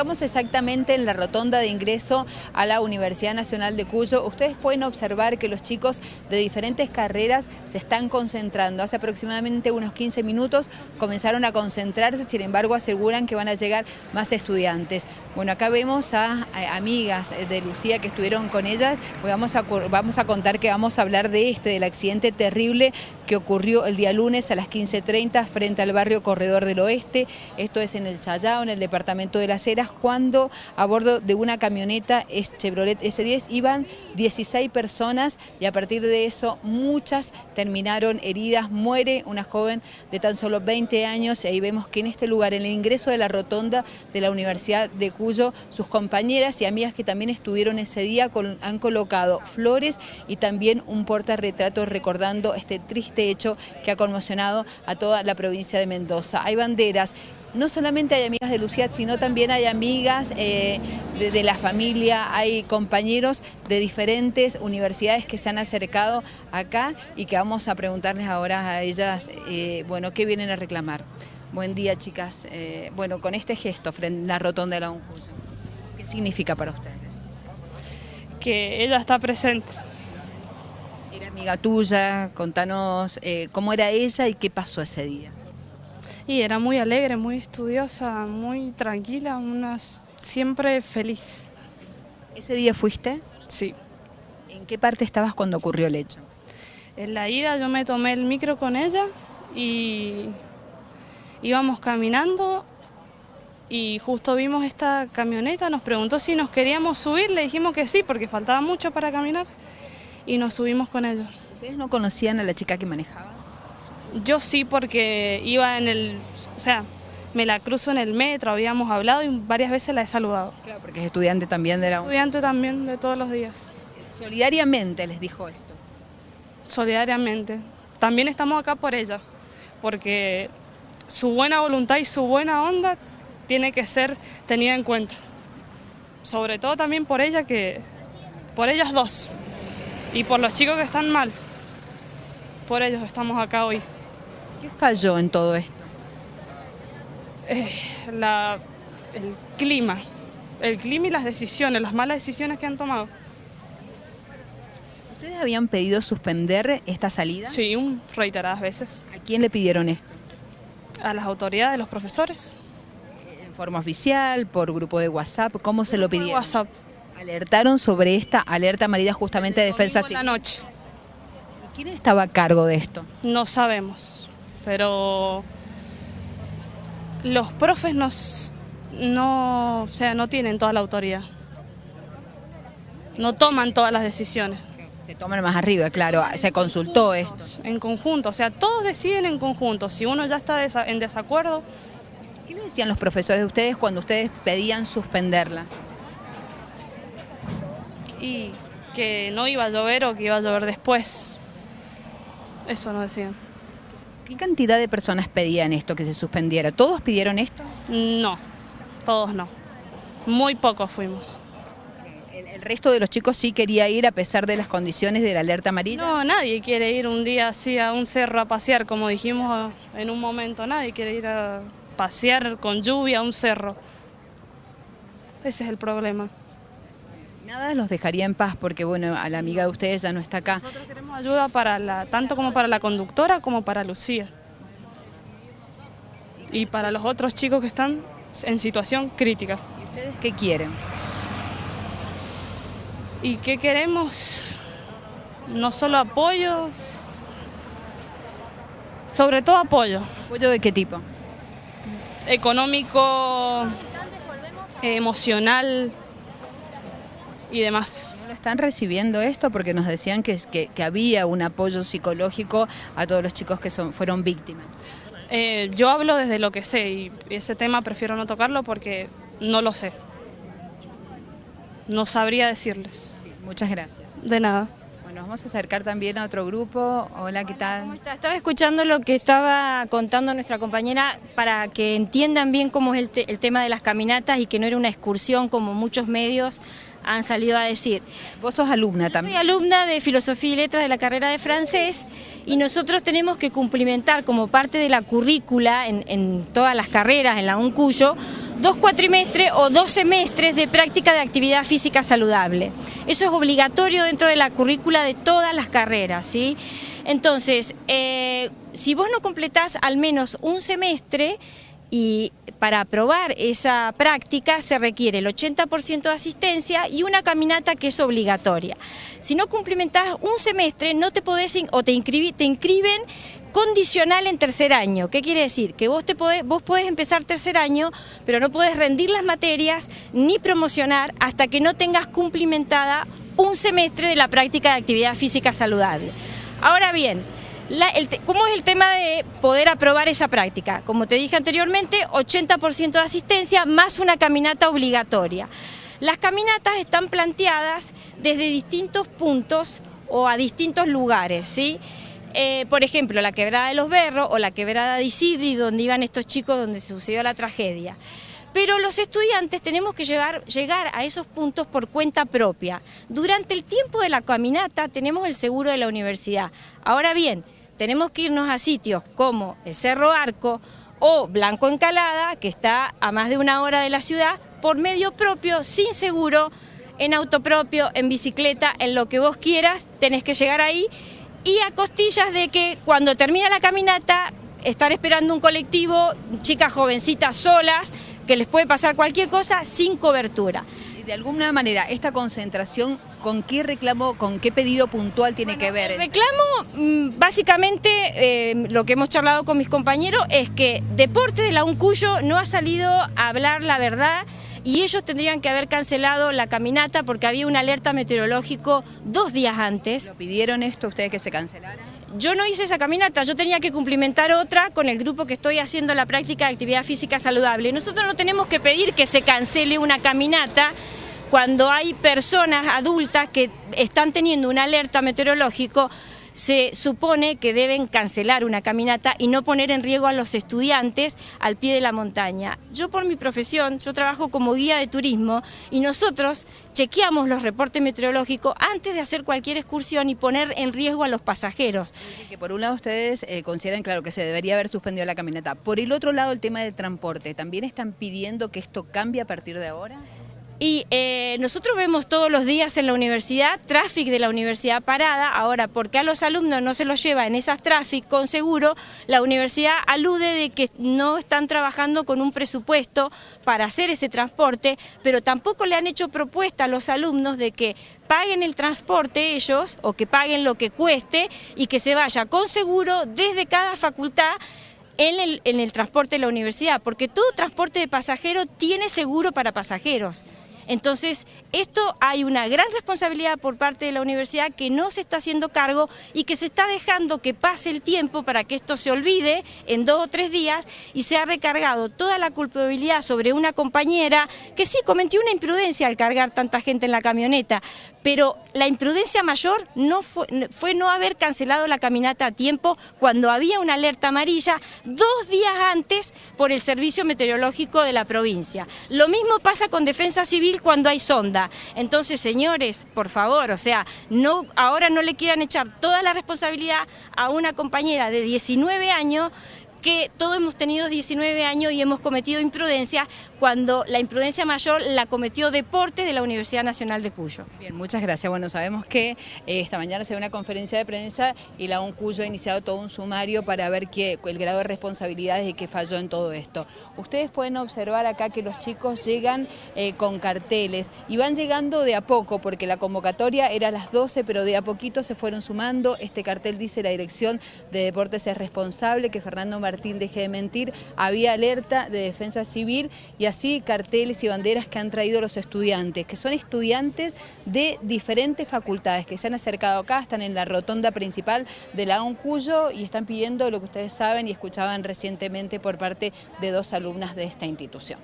encontramos exactamente en la rotonda de ingreso a la Universidad Nacional de Cuyo. Ustedes pueden observar que los chicos de diferentes carreras se están concentrando. Hace aproximadamente unos 15 minutos comenzaron a concentrarse, sin embargo aseguran que van a llegar más estudiantes. Bueno, acá vemos a, amigas de Lucía que estuvieron con ellas, vamos a, vamos a contar que vamos a hablar de este, del accidente terrible que ocurrió el día lunes a las 15.30 frente al barrio Corredor del Oeste, esto es en el Chayao, en el departamento de Las Heras, cuando a bordo de una camioneta Chevrolet S10 iban 16 personas y a partir de eso muchas terminaron heridas, muere una joven de tan solo 20 años y ahí vemos que en este lugar, en el ingreso de la rotonda de la Universidad de Cuyo, sus compañeras y amigas que también estuvieron ese día han colocado flores y también un portarretrato recordando este triste hecho que ha conmocionado a toda la provincia de Mendoza. Hay banderas, no solamente hay amigas de Lucía, sino también hay amigas eh, de, la familia, hay compañeros de diferentes universidades que se han acercado acá y que vamos a preguntarles ahora a ellas, eh, bueno, ¿qué vienen a reclamar? Buen día, chicas. Eh, bueno, con este gesto frente a la rotonda de la UNCUYO, ¿qué significa para ustedes? Que ella está presente era amiga tuya, contanos cómo era ella y qué pasó ese día. Y era muy alegre, muy estudiosa, muy tranquila, unas siempre feliz. ¿Ese día fuiste? Sí. ¿En qué parte estabas cuando ocurrió el hecho? En la ida yo me tomé el micro con ella y íbamos caminando y justo vimos esta camioneta, nos preguntó si nos queríamos subir, le dijimos que sí porque faltaba mucho para caminar y nos subimos con ellos. ¿Ustedes no conocían a la chica que manejaba? Yo sí, porque iba en el, o sea, me la cruzo en el metro, habíamos hablado y varias veces la he saludado. Claro, porque es estudiante también de la Estudiante también de todos los días. Solidariamente les dijo esto. Solidariamente. También estamos acá por ella, porque su buena voluntad y su buena onda tiene que ser tenida en cuenta. Sobre todo también por ella que, por ellas dos y por los chicos que están mal. Por ellos estamos acá hoy. ¿Qué falló en todo esto? Eh, el clima, el clima y las decisiones, las malas decisiones que han tomado. ¿Ustedes habían pedido suspender esta salida? Sí, un, reiteradas veces. ¿A quién le pidieron esto? A las autoridades, los profesores. ¿En forma oficial, por grupo de WhatsApp? ¿Cómo se lo pidieron? WhatsApp. Alertaron sobre esta alerta amarilla justamente de defensa civil. la noche. ¿Y quién estaba a cargo de esto? No sabemos, pero los profes nos, no, o sea, no tienen toda la autoridad. No toman todas las decisiones. Se toman más arriba, claro. Se consultó esto. En conjunto, o sea, todos deciden en conjunto. Si uno ya está en desacuerdo... ¿Qué le decían los profesores de ustedes cuando ustedes pedían suspenderla? y que no iba a llover o que iba a llover después. Eso nos decían. ¿Qué cantidad de personas pedían esto, que se suspendiera? ¿Todos pidieron esto? No, todos no. Muy pocos fuimos. ¿El, resto de los chicos sí quería ir a pesar de las condiciones de la alerta amarilla? No, nadie quiere ir un día así a un cerro a pasear, como dijimos en un momento. Nadie quiere ir a pasear con lluvia a un cerro. Ese es el problema. Nada los dejaría en paz porque, bueno, a la amiga de ustedes ya no está acá. Nosotros queremos ayuda para la, tanto como para la conductora como para Lucía. Y para los otros chicos que están en situación crítica. ¿Y ustedes qué quieren? ¿Y qué queremos? No solo apoyos, sobre todo apoyo. ¿Apoyo de qué tipo? Económico, emocional, y demás. ¿No lo están recibiendo esto? Porque nos decían que, que, había un apoyo psicológico a todos los chicos que son, fueron víctimas. Eh, yo hablo desde lo que sé y ese tema prefiero no tocarlo porque no lo sé. No sabría decirles. muchas gracias. De nada. Bueno, vamos a acercar también a otro grupo. Hola, ¿qué tal? Estaba escuchando lo que estaba contando nuestra compañera para que entiendan bien cómo es el, el tema de las caminatas y que no era una excursión como muchos medios han salido a decir. Vos sos alumna también. Soy alumna de Filosofía y Letras de la carrera de francés y nosotros tenemos que cumplimentar como parte de la currícula en, todas las carreras en la UNCUYO dos cuatrimestres o dos semestres de práctica de actividad física saludable. Eso es obligatorio dentro de la currícula de todas las carreras, ¿sí? Entonces, eh, si vos no completás al menos un semestre, y para aprobar esa práctica se requiere el 80% de asistencia y una caminata que es obligatoria. Si no cumplimentás un semestre, no te podés o te, te inscriben condicional en tercer año. ¿Qué quiere decir? Que vos, te podés, vos podés empezar tercer año, pero no podés rendir las materias ni promocionar hasta que no tengas cumplimentada un semestre de la práctica de actividad física saludable. Ahora bien, ¿Cómo es el tema de poder aprobar esa práctica? Como te dije anteriormente, 80% de asistencia más una caminata obligatoria. Las caminatas están planteadas desde distintos puntos o a distintos lugares, ¿sí? Eh, por ejemplo, la quebrada de los Berros o la quebrada de Isidri, donde iban estos chicos donde sucedió la tragedia. Pero los estudiantes tenemos que llegar, llegar a esos puntos por cuenta propia. Durante el tiempo de la caminata tenemos el seguro de la universidad. Ahora bien, tenemos que irnos a sitios como el Cerro Arco o Blanco Encalada, que está a más de una hora de la ciudad, por medio propio, sin seguro, en auto propio, en bicicleta, en lo que vos quieras, tenés que llegar ahí. Y a costillas de que cuando termina la caminata, estar esperando un colectivo, chicas jovencitas solas, que les puede pasar cualquier cosa sin cobertura de alguna manera, esta concentración, ¿con qué reclamo, con qué pedido puntual tiene que ver? El reclamo, mm, básicamente, eh, lo que hemos charlado con mis compañeros, es que Deporte de la UNCUYO no ha salido a hablar la verdad y ellos tendrían que haber cancelado la caminata porque había una alerta meteorológico dos días antes. ¿Lo pidieron esto ustedes que se cancelara? Yo no hice esa caminata, yo tenía que cumplimentar otra con el grupo que estoy haciendo la práctica de actividad física saludable. Nosotros no tenemos que pedir que se cancele una caminata cuando hay personas adultas que están teniendo una alerta meteorológico, se supone que deben cancelar una caminata y no poner en riesgo a los estudiantes al pie de la montaña. Yo por mi profesión, yo trabajo como guía de turismo y nosotros chequeamos los reportes meteorológicos antes de hacer cualquier excursión y poner en riesgo a los pasajeros. Que por un lado ustedes eh, consideran, claro, que se debería haber suspendido la caminata. Por el otro lado, el tema del transporte, ¿también están pidiendo que esto cambie a partir de ahora? Y eh, nosotros vemos todos los días en la universidad tráfico de la universidad parada. Ahora, porque a los alumnos no se los lleva en esas tráfico con seguro, la universidad alude de que no están trabajando con un presupuesto para hacer ese transporte, pero tampoco le han hecho propuesta a los alumnos de que paguen el transporte ellos o que paguen lo que cueste y que se vaya con seguro desde cada facultad en el, en el transporte de la universidad, porque todo transporte de pasajeros tiene seguro para pasajeros. Entonces, esto hay una gran responsabilidad por parte de la universidad que no se está haciendo cargo y que se está dejando que pase el tiempo para que esto se olvide en dos o tres días y se ha recargado toda la culpabilidad sobre una compañera que sí cometió una imprudencia al cargar tanta gente en la camioneta, pero la imprudencia mayor no fue, fue no haber cancelado la caminata a tiempo cuando había una alerta amarilla dos días antes por el Servicio Meteorológico de la provincia. Lo mismo pasa con Defensa Civil cuando hay sonda. Entonces, señores, por favor, o sea, no, ahora no le quieran echar toda la responsabilidad a una compañera de 19 años que todos hemos tenido 19 años y hemos cometido imprudencia cuando la imprudencia mayor la cometió Deportes de la Universidad Nacional de Cuyo. Bien, muchas gracias. Bueno, sabemos que eh, esta mañana se dio una conferencia de prensa y la Cuyo ha iniciado todo un sumario para ver qué, el grado de responsabilidades y qué falló en todo esto. Ustedes pueden observar acá que los chicos llegan eh, con carteles y van llegando de a poco porque la convocatoria era a las 12, pero de a poquito se fueron sumando. Este cartel dice la Dirección de Deportes es responsable, que Fernando Martín deje de mentir, había alerta de defensa civil y así carteles y banderas que han traído los estudiantes, que son estudiantes de diferentes facultades que se han acercado acá, están en la rotonda principal de la UNCUYO y están pidiendo lo que ustedes saben y escuchaban recientemente por parte de dos alumnas de esta institución.